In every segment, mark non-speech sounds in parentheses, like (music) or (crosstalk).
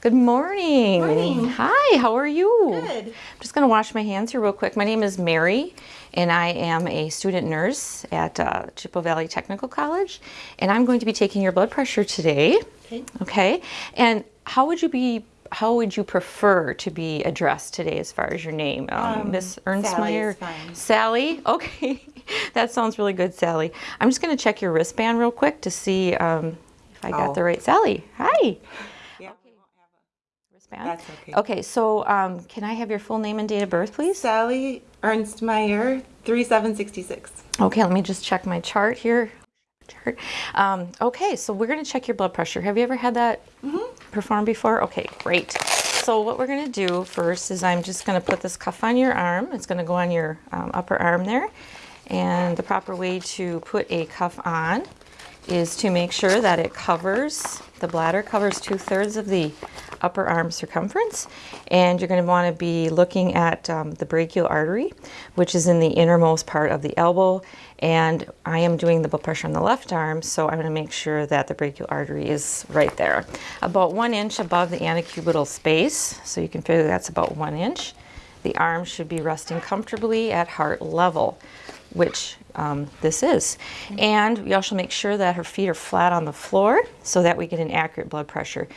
Good morning. Morning. Hi, how are you? Good. I'm just going to wash my hands here real quick. My name is Mary, and I am a student nurse at uh, Chippewa Valley Technical College, and I'm going to be taking your blood pressure today. Okay. Okay. And how would you be? How would you prefer to be addressed today, as far as your name, um, Um, Miss Sally Ernstmeyer? Sally. Okay, (laughs) that sounds really good, Sally. I'm just going to check your wristband real quick to see um, if I got Oh. the right. Sally. Hi. That's okay. Okay, so um, can I have your full name and date of birth, please? Sally Ernstmeyer, 3766. Okay, let me just check my chart here. Chart. Um, okay, so we're going to check your blood pressure. Have you ever had that performed before? Okay, great. So what we're going to do first is I'm just going to put this cuff on your arm. It's going to go on your um, upper arm there. And the proper way to put a cuff on is to make sure that it covers, the bladder covers two thirds of the upper arm circumference. And you're going to want to be looking at um, the brachial artery, which is in the innermost part of the elbow. And I am doing the blood pressure on the left arm, so I'm going to make sure that the brachial artery is right there, about one inch above the antecubital space. So you can figure that's about one inch. The arm should be resting comfortably at heart level which um, this is. And we also make sure that her feet are flat on the floor so that we get an accurate blood pressure.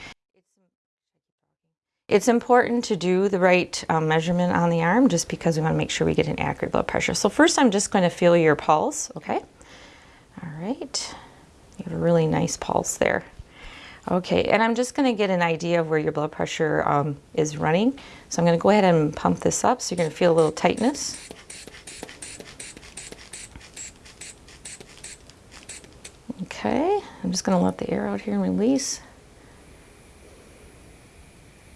It's important to do the right um, measurement on the arm just because we want to make sure we get an accurate blood pressure. So first I'm just going to feel your pulse, okay? All right. You have a really nice pulse there. Okay, and I'm just going to get an idea of where your blood pressure um, is running. So I'm going to go ahead and pump this up so you're going to feel a little tightness. Okay, I'm just going to let the air out here and release.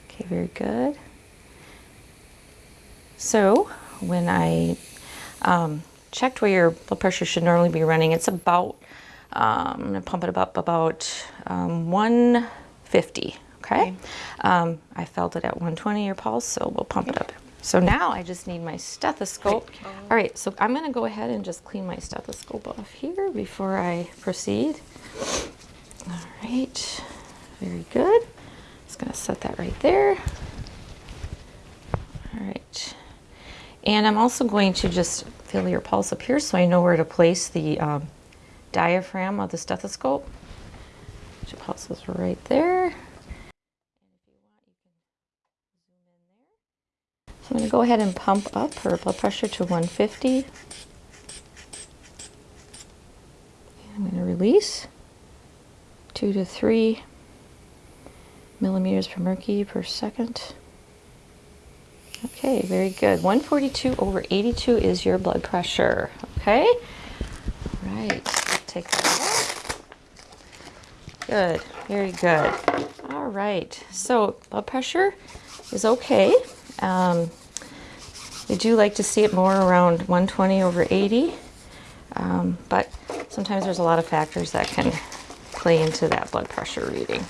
Okay, very good. So, when I um, checked where your blood pressure should normally be running, it's about, um, I'm going to pump it up about um, 150. Okay. Okay. Um, I felt it at 120 your pulse, so we'll pump it up. So now I just need my stethoscope. All right, so I'm going to go ahead and just clean my stethoscope off here before I proceed. All right, very good. Just going to set that right there. All right. And I'm also going to just feel your pulse up here so I know where to place the um, diaphragm of the stethoscope. Your pulse is right there. So I'm going to go ahead and pump up her blood pressure to 150. And I'm going to release two to three millimeters per mercury per second. Okay, very good. 142 over 82 is your blood pressure. Okay, All right. Take that. Good, very good. All right, so blood pressure is okay. Um, we do like to see it more around 120 over 80, um, but sometimes there's a lot of factors that can play into that blood pressure reading.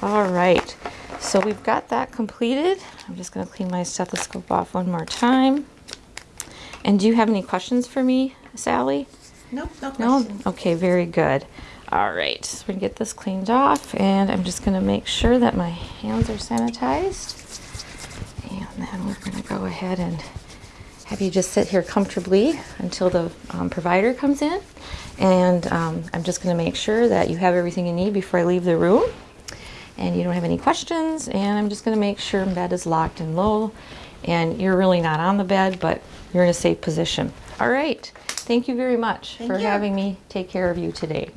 All right, so we've got that completed. I'm just going to clean my stethoscope off one more time. And do you have any questions for me, Sally? Nope, no questions. No? Okay, very good. All right, so we're gonna get this cleaned off and I'm just gonna make sure that my hands are sanitized. And then we're gonna go ahead and have you just sit here comfortably until the um, provider comes in. And um, I'm just gonna make sure that you have everything you need before I leave the room. And you don't have any questions. And I'm just gonna make sure bed is locked and low. And you're really not on the bed, but you're in a safe position. All right, thank you very much Thank for you. having me take care of you today.